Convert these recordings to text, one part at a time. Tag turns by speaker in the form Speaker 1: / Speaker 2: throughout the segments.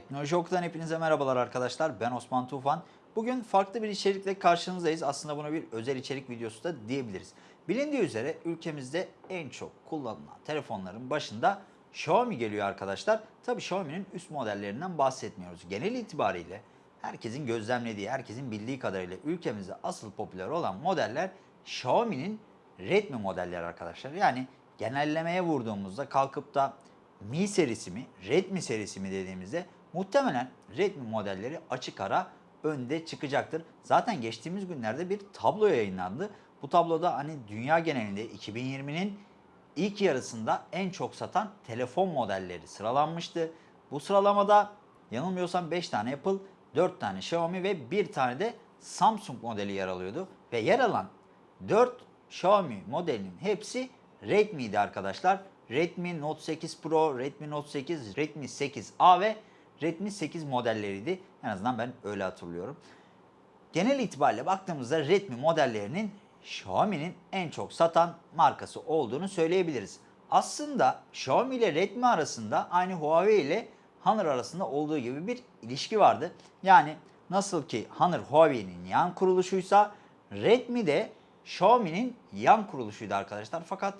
Speaker 1: Teknoloji Oku'dan hepinize merhabalar arkadaşlar. Ben Osman Tufan. Bugün farklı bir içerikle karşınızdayız. Aslında buna bir özel içerik videosu da diyebiliriz. Bilindiği üzere ülkemizde en çok kullanılan telefonların başında Xiaomi geliyor arkadaşlar. Tabii Xiaomi'nin üst modellerinden bahsetmiyoruz. Genel itibariyle herkesin gözlemlediği, herkesin bildiği kadarıyla ülkemizde asıl popüler olan modeller Xiaomi'nin Redmi modelleri arkadaşlar. Yani genellemeye vurduğumuzda kalkıp da Mi serisi mi, Redmi serisi mi dediğimizde muhtemelen Redmi modelleri açık ara önde çıkacaktır. Zaten geçtiğimiz günlerde bir tablo yayınlandı. Bu tabloda hani dünya genelinde 2020'nin ilk yarısında en çok satan telefon modelleri sıralanmıştı. Bu sıralamada yanılmıyorsam 5 tane Apple, 4 tane Xiaomi ve 1 tane de Samsung modeli yer alıyordu. Ve yer alan 4 Xiaomi modelinin hepsi Redmi'ydi arkadaşlar. Redmi Note 8 Pro, Redmi Note 8, Redmi 8A ve Redmi 8 modelleriydi. En azından ben öyle hatırlıyorum. Genel itibariyle baktığımızda Redmi modellerinin Xiaomi'nin en çok satan markası olduğunu söyleyebiliriz. Aslında Xiaomi ile Redmi arasında aynı Huawei ile Honor arasında olduğu gibi bir ilişki vardı. Yani nasıl ki Honor Huawei'nin yan kuruluşuysa Redmi de Xiaomi'nin yan kuruluşuydu arkadaşlar. Fakat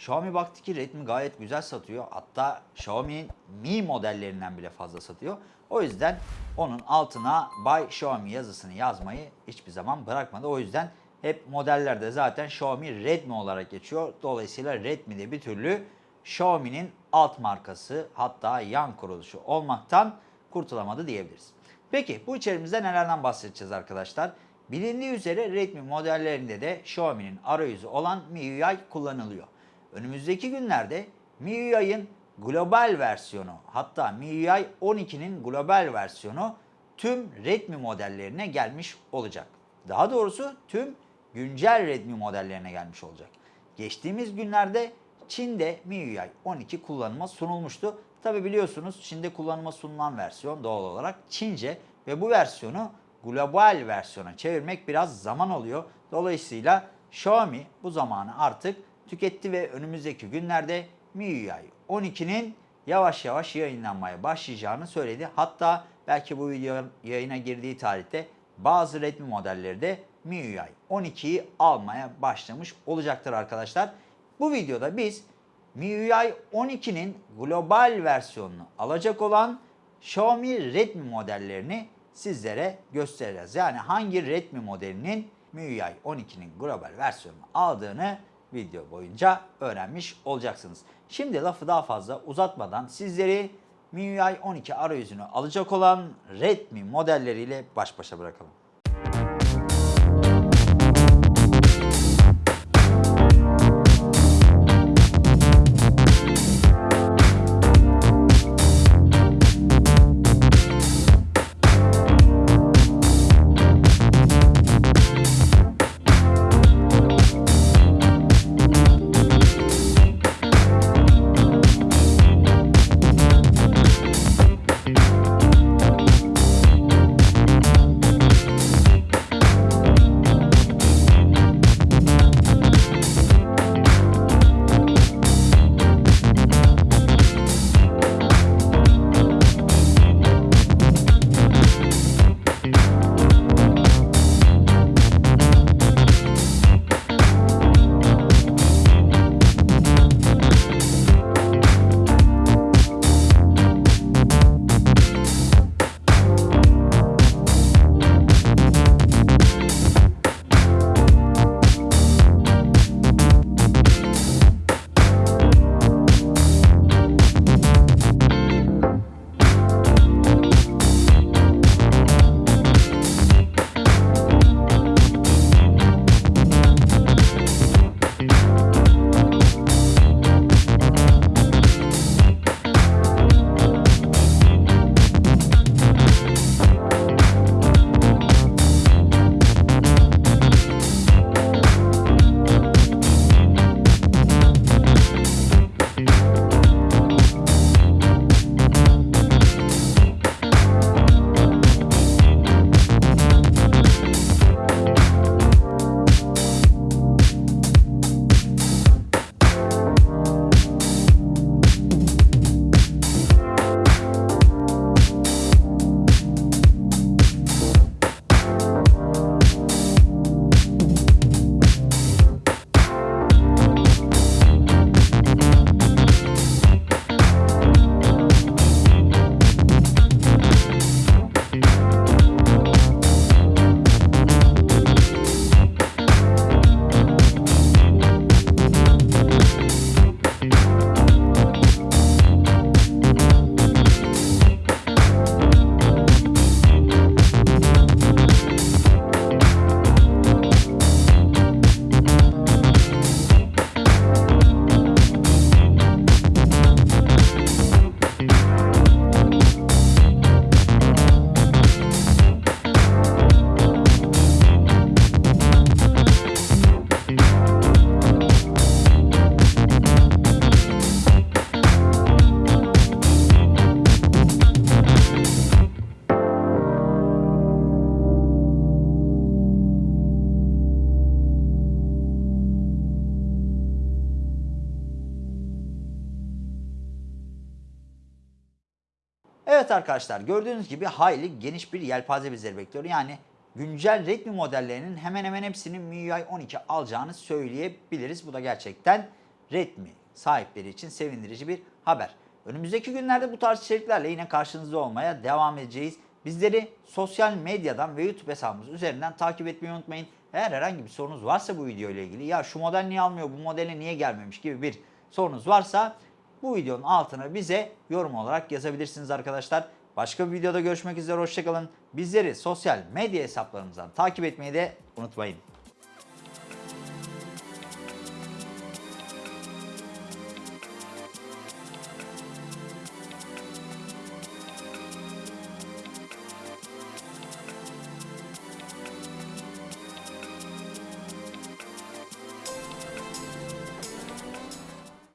Speaker 1: Xiaomi baktı ki Redmi gayet güzel satıyor. Hatta Xiaomi'nin Mi modellerinden bile fazla satıyor. O yüzden onun altına By Xiaomi yazısını yazmayı hiçbir zaman bırakmadı. O yüzden hep modellerde zaten Xiaomi Redmi olarak geçiyor. Dolayısıyla Redmi de bir türlü Xiaomi'nin alt markası hatta yan kuruluşu olmaktan kurtulamadı diyebiliriz. Peki bu içerimizde nelerden bahsedeceğiz arkadaşlar? Bilindiği üzere Redmi modellerinde de Xiaomi'nin arayüzü olan MIUI kullanılıyor. Önümüzdeki günlerde MIUI'ın global versiyonu hatta MIUI 12'nin global versiyonu tüm Redmi modellerine gelmiş olacak. Daha doğrusu tüm güncel Redmi modellerine gelmiş olacak. Geçtiğimiz günlerde Çin'de MIUI 12 kullanıma sunulmuştu. Tabi biliyorsunuz Çin'de kullanıma sunulan versiyon doğal olarak Çince ve bu versiyonu global versiyona çevirmek biraz zaman alıyor. Dolayısıyla Xiaomi bu zamanı artık tüketti ve önümüzdeki günlerde MIUI 12'nin yavaş yavaş yayınlanmaya başlayacağını söyledi. Hatta belki bu video yayına girdiği tarihte bazı Redmi modelleri de MIUI 12'yi almaya başlamış olacaktır arkadaşlar. Bu videoda biz MIUI 12'nin global versiyonunu alacak olan Xiaomi Redmi modellerini sizlere göstereceğiz. Yani hangi Redmi modelinin MIUI 12'nin global versiyonunu aldığını video boyunca öğrenmiş olacaksınız. Şimdi lafı daha fazla uzatmadan sizleri MIUI 12 arayüzünü alacak olan Redmi modelleriyle baş başa bırakalım. Evet arkadaşlar gördüğünüz gibi hayli geniş bir yelpaze bizleri bekliyor. Yani güncel Redmi modellerinin hemen hemen hepsinin MIUI 12 alacağını söyleyebiliriz. Bu da gerçekten Redmi sahipleri için sevindirici bir haber. Önümüzdeki günlerde bu tarz içeriklerle yine karşınızda olmaya devam edeceğiz. Bizleri sosyal medyadan ve YouTube hesabımız üzerinden takip etmeyi unutmayın. Eğer herhangi bir sorunuz varsa bu video ile ilgili ya şu model niye almıyor, bu modele niye gelmemiş gibi bir sorunuz varsa bu videonun altına bize yorum olarak yazabilirsiniz arkadaşlar. Başka bir videoda görüşmek üzere hoşçakalın. Bizleri sosyal medya hesaplarımızdan takip etmeyi de unutmayın.